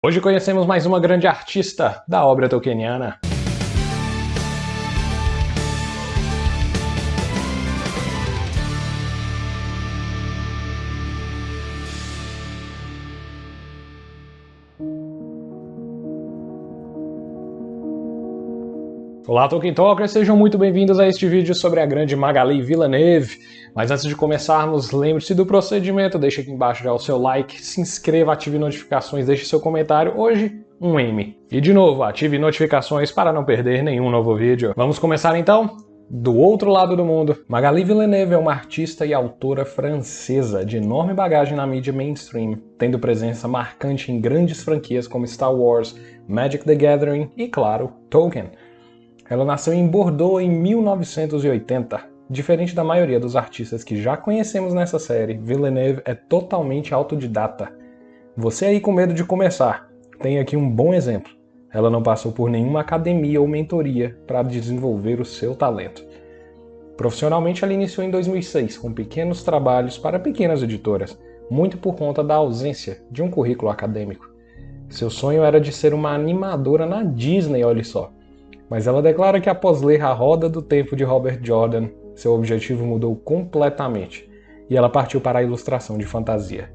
Hoje conhecemos mais uma grande artista da obra tolkieniana. Olá Tolkien Talkers, sejam muito bem-vindos a este vídeo sobre a grande Magali Villeneuve. Mas antes de começarmos, lembre-se do procedimento, deixe aqui embaixo já o seu like, se inscreva, ative notificações, deixe seu comentário. Hoje, um M. E de novo, ative notificações para não perder nenhum novo vídeo. Vamos começar então? Do outro lado do mundo, Magali Villeneuve é uma artista e autora francesa de enorme bagagem na mídia mainstream, tendo presença marcante em grandes franquias como Star Wars, Magic the Gathering e, claro, Tolkien. Ela nasceu em Bordeaux em 1980. Diferente da maioria dos artistas que já conhecemos nessa série, Villeneuve é totalmente autodidata. Você aí com medo de começar, tem aqui um bom exemplo. Ela não passou por nenhuma academia ou mentoria para desenvolver o seu talento. Profissionalmente, ela iniciou em 2006 com pequenos trabalhos para pequenas editoras, muito por conta da ausência de um currículo acadêmico. Seu sonho era de ser uma animadora na Disney, olha só. Mas ela declara que após ler A Roda do Tempo de Robert Jordan, seu objetivo mudou completamente e ela partiu para a ilustração de fantasia.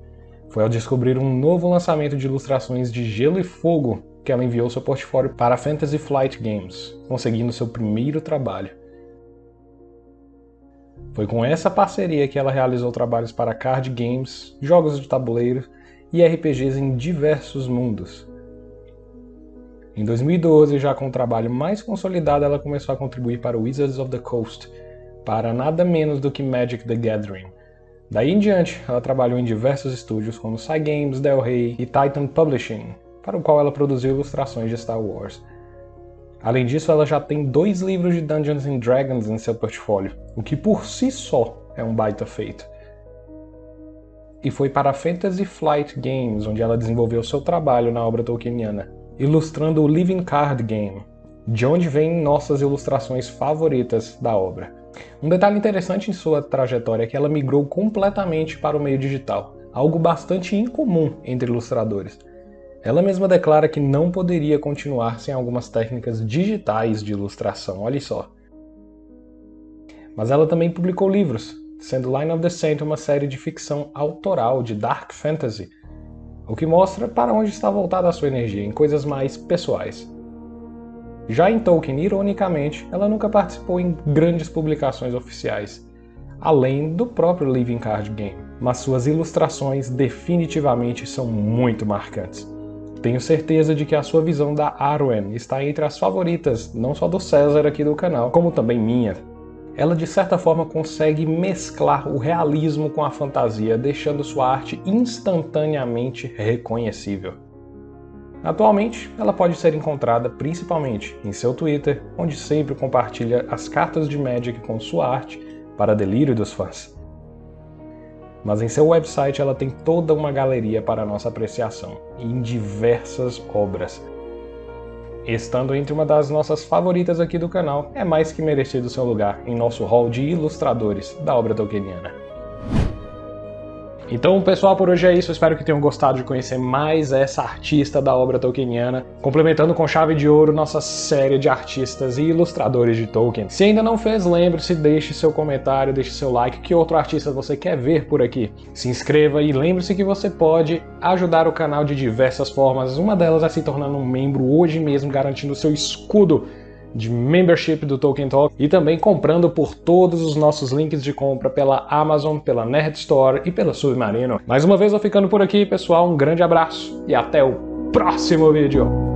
Foi ao descobrir um novo lançamento de ilustrações de Gelo e Fogo que ela enviou seu portfólio para a Fantasy Flight Games, conseguindo seu primeiro trabalho. Foi com essa parceria que ela realizou trabalhos para card games, jogos de tabuleiro e RPGs em diversos mundos, em 2012, já com um trabalho mais consolidado, ela começou a contribuir para Wizards of the Coast, para nada menos do que Magic the Gathering. Daí em diante, ela trabalhou em diversos estúdios como Cygames, Del Rey e Titan Publishing, para o qual ela produziu ilustrações de Star Wars. Além disso, ela já tem dois livros de Dungeons and Dragons em seu portfólio, o que por si só é um baita feito. E foi para a Fantasy Flight Games onde ela desenvolveu seu trabalho na obra tolkieniana, ilustrando o Living Card Game, de onde vêm nossas ilustrações favoritas da obra. Um detalhe interessante em sua trajetória é que ela migrou completamente para o meio digital, algo bastante incomum entre ilustradores. Ela mesma declara que não poderia continuar sem algumas técnicas digitais de ilustração, olha só. Mas ela também publicou livros, sendo Line of the Saint uma série de ficção autoral de dark fantasy, o que mostra para onde está voltada a sua energia, em coisas mais pessoais. Já em Tolkien, ironicamente, ela nunca participou em grandes publicações oficiais, além do próprio Living Card Game, mas suas ilustrações definitivamente são muito marcantes. Tenho certeza de que a sua visão da Arwen está entre as favoritas, não só do César aqui do canal, como também minha ela de certa forma consegue mesclar o realismo com a fantasia, deixando sua arte instantaneamente reconhecível. Atualmente, ela pode ser encontrada principalmente em seu Twitter, onde sempre compartilha as cartas de Magic com sua arte para delírio dos fãs. Mas em seu website ela tem toda uma galeria para nossa apreciação, em diversas obras, Estando entre uma das nossas favoritas aqui do canal, é mais que merecido seu lugar em nosso hall de ilustradores da obra tolkieniana. Então, pessoal, por hoje é isso. Espero que tenham gostado de conhecer mais essa artista da obra tolkieniana, complementando com chave de ouro nossa série de artistas e ilustradores de Tolkien. Se ainda não fez, lembre-se, deixe seu comentário, deixe seu like, que outro artista você quer ver por aqui. Se inscreva e lembre-se que você pode ajudar o canal de diversas formas. Uma delas é se tornando um membro hoje mesmo, garantindo seu escudo de membership do Tolkien Talk e também comprando por todos os nossos links de compra pela Amazon, pela Nerd Store e pela Submarino. Mais uma vez eu ficando por aqui, pessoal, um grande abraço e até o próximo vídeo!